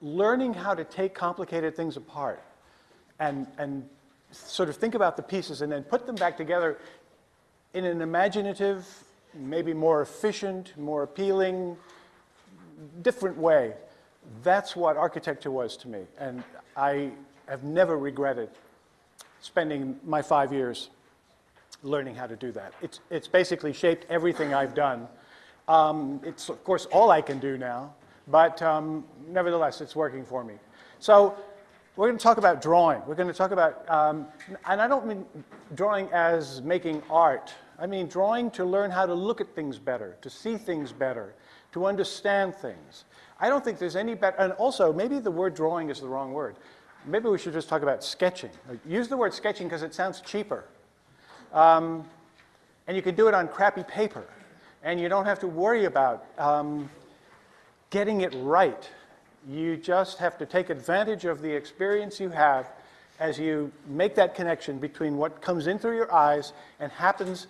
learning how to take complicated things apart and, and sort of think about the pieces and then put them back together in an imaginative, maybe more efficient, more appealing, different way. That's what architecture was to me. And I have never regretted spending my five years learning how to do that. It's, it's basically shaped everything I've done. Um, it's, of course, all I can do now, but um, nevertheless, it's working for me. So we're going to talk about drawing. We're going to talk about, um, and I don't mean drawing as making art. I mean drawing to learn how to look at things better, to see things better, to understand things. I don't think there's any better, and also maybe the word drawing is the wrong word. Maybe we should just talk about sketching. Use the word sketching because it sounds cheaper. Um, and you can do it on crappy paper. And you don't have to worry about um, getting it right. You just have to take advantage of the experience you have as you make that connection between what comes in through your eyes and happens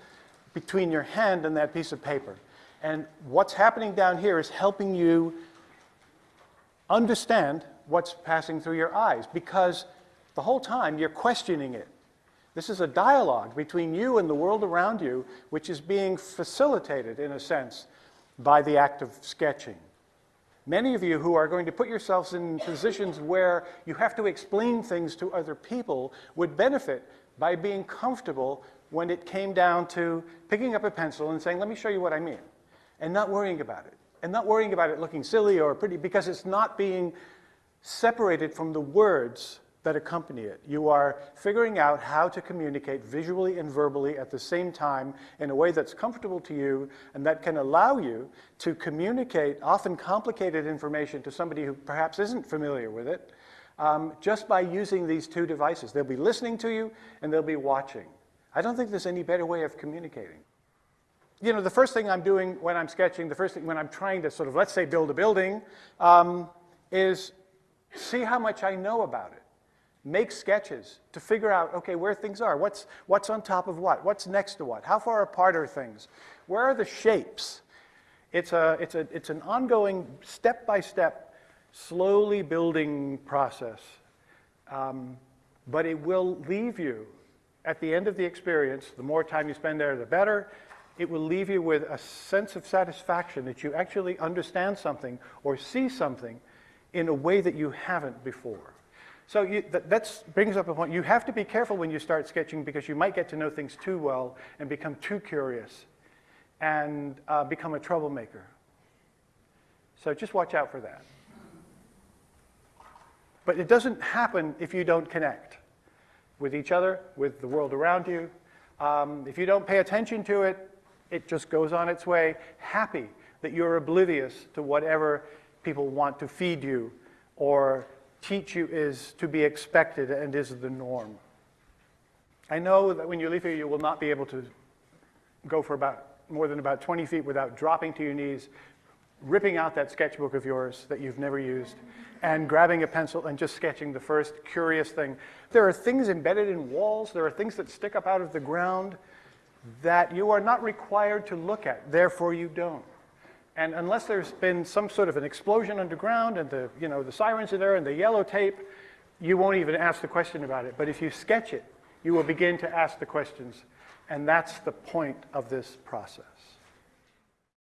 between your hand and that piece of paper. And what's happening down here is helping you understand what's passing through your eyes because the whole time you're questioning it. This is a dialogue between you and the world around you, which is being facilitated, in a sense, by the act of sketching. Many of you who are going to put yourselves in positions where you have to explain things to other people would benefit by being comfortable when it came down to picking up a pencil and saying, let me show you what I mean, and not worrying about it. And not worrying about it looking silly or pretty, because it's not being separated from the words that accompany it. You are figuring out how to communicate visually and verbally at the same time in a way that's comfortable to you and that can allow you to communicate often complicated information to somebody who perhaps isn't familiar with it um, just by using these two devices. They'll be listening to you and they'll be watching. I don't think there's any better way of communicating. You know, the first thing I'm doing when I'm sketching, the first thing when I'm trying to sort of, let's say, build a building, um, is see how much I know about it make sketches to figure out, okay, where things are. What's, what's on top of what? What's next to what? How far apart are things? Where are the shapes? It's, a, it's, a, it's an ongoing, step-by-step, slowly building process. Um, but it will leave you, at the end of the experience, the more time you spend there, the better, it will leave you with a sense of satisfaction that you actually understand something or see something in a way that you haven't before. So you, that brings up a point. You have to be careful when you start sketching because you might get to know things too well and become too curious and uh, become a troublemaker. So just watch out for that. But it doesn't happen if you don't connect with each other, with the world around you. Um, if you don't pay attention to it, it just goes on its way, happy that you're oblivious to whatever people want to feed you or teach you is to be expected and is the norm. I know that when you leave here, you will not be able to go for about more than about 20 feet without dropping to your knees, ripping out that sketchbook of yours that you've never used, and grabbing a pencil and just sketching the first curious thing. There are things embedded in walls, there are things that stick up out of the ground that you are not required to look at, therefore you don't. And unless there's been some sort of an explosion underground and the, you know, the sirens are there and the yellow tape, you won't even ask the question about it. But if you sketch it, you will begin to ask the questions. And that's the point of this process.